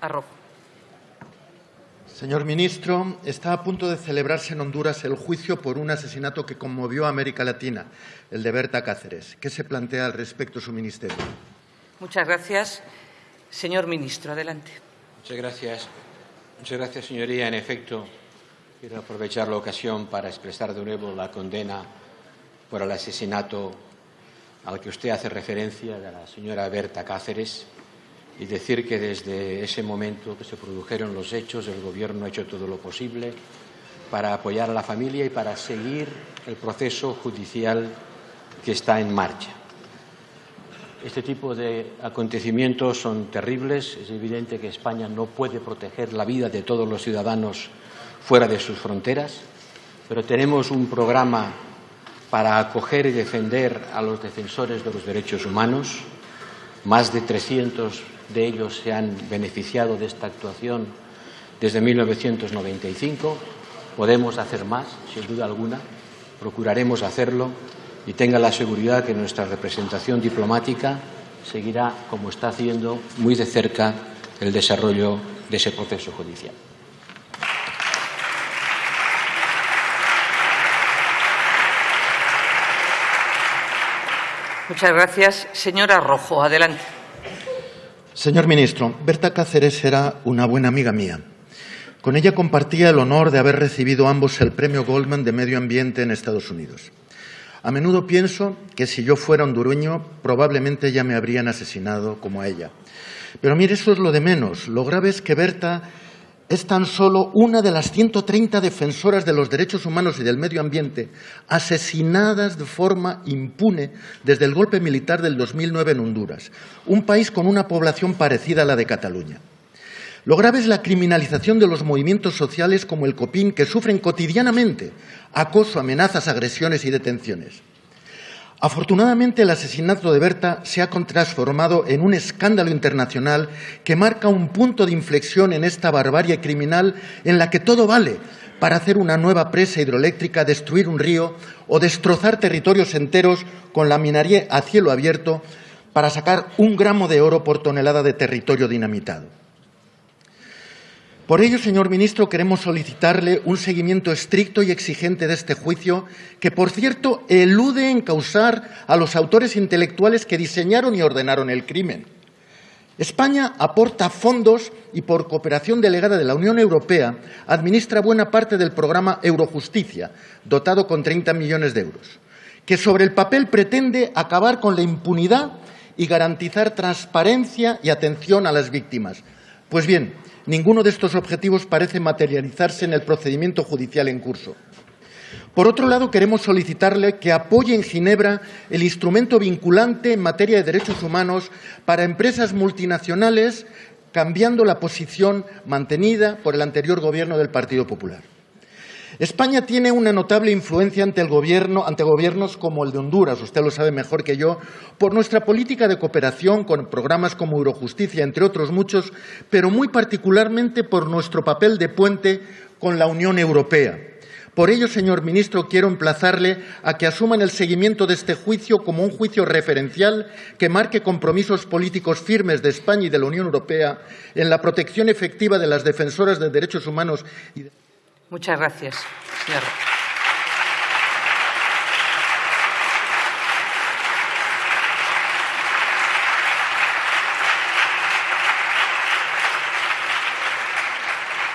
Arrojo. Señor ministro, está a punto de celebrarse en Honduras el juicio por un asesinato que conmovió a América Latina, el de Berta Cáceres. ¿Qué se plantea al respecto su ministerio? Muchas gracias. Señor ministro, adelante. Muchas gracias. Muchas gracias, señoría. En efecto, quiero aprovechar la ocasión para expresar de nuevo la condena por el asesinato al que usted hace referencia de la señora Berta Cáceres y decir que desde ese momento que se produjeron los hechos el Gobierno ha hecho todo lo posible para apoyar a la familia y para seguir el proceso judicial que está en marcha. Este tipo de acontecimientos son terribles. Es evidente que España no puede proteger la vida de todos los ciudadanos fuera de sus fronteras, pero tenemos un programa para acoger y defender a los defensores de los derechos humanos. Más de 300 de ellos se han beneficiado de esta actuación desde 1995. Podemos hacer más, sin duda alguna. Procuraremos hacerlo y tenga la seguridad que nuestra representación diplomática seguirá, como está haciendo, muy de cerca el desarrollo de ese proceso judicial. Muchas gracias. Señora Rojo, adelante. Señor ministro, Berta Cáceres era una buena amiga mía. Con ella compartía el honor de haber recibido ambos el premio Goldman de Medio Ambiente en Estados Unidos. A menudo pienso que si yo fuera hondureño, probablemente ya me habrían asesinado como a ella. Pero mire, eso es lo de menos. Lo grave es que Berta es tan solo una de las 130 defensoras de los derechos humanos y del medio ambiente asesinadas de forma impune desde el golpe militar del 2009 en Honduras, un país con una población parecida a la de Cataluña. Lo grave es la criminalización de los movimientos sociales como el COPIN, que sufren cotidianamente acoso, amenazas, agresiones y detenciones. Afortunadamente, el asesinato de Berta se ha transformado en un escándalo internacional que marca un punto de inflexión en esta barbarie criminal en la que todo vale para hacer una nueva presa hidroeléctrica, destruir un río o destrozar territorios enteros con la minería a cielo abierto para sacar un gramo de oro por tonelada de territorio dinamitado. Por ello, señor ministro, queremos solicitarle un seguimiento estricto y exigente de este juicio, que, por cierto, elude encausar a los autores intelectuales que diseñaron y ordenaron el crimen. España aporta fondos y, por cooperación delegada de la Unión Europea, administra buena parte del programa Eurojusticia, dotado con 30 millones de euros, que sobre el papel pretende acabar con la impunidad y garantizar transparencia y atención a las víctimas. Pues bien, Ninguno de estos objetivos parece materializarse en el procedimiento judicial en curso. Por otro lado, queremos solicitarle que apoye en Ginebra el instrumento vinculante en materia de derechos humanos para empresas multinacionales, cambiando la posición mantenida por el anterior Gobierno del Partido Popular. España tiene una notable influencia ante el gobierno, ante gobiernos como el de Honduras, usted lo sabe mejor que yo, por nuestra política de cooperación con programas como Eurojusticia, entre otros muchos, pero muy particularmente por nuestro papel de puente con la Unión Europea. Por ello, señor ministro, quiero emplazarle a que asuman el seguimiento de este juicio como un juicio referencial que marque compromisos políticos firmes de España y de la Unión Europea en la protección efectiva de las defensoras de derechos humanos y Muchas gracias, señor.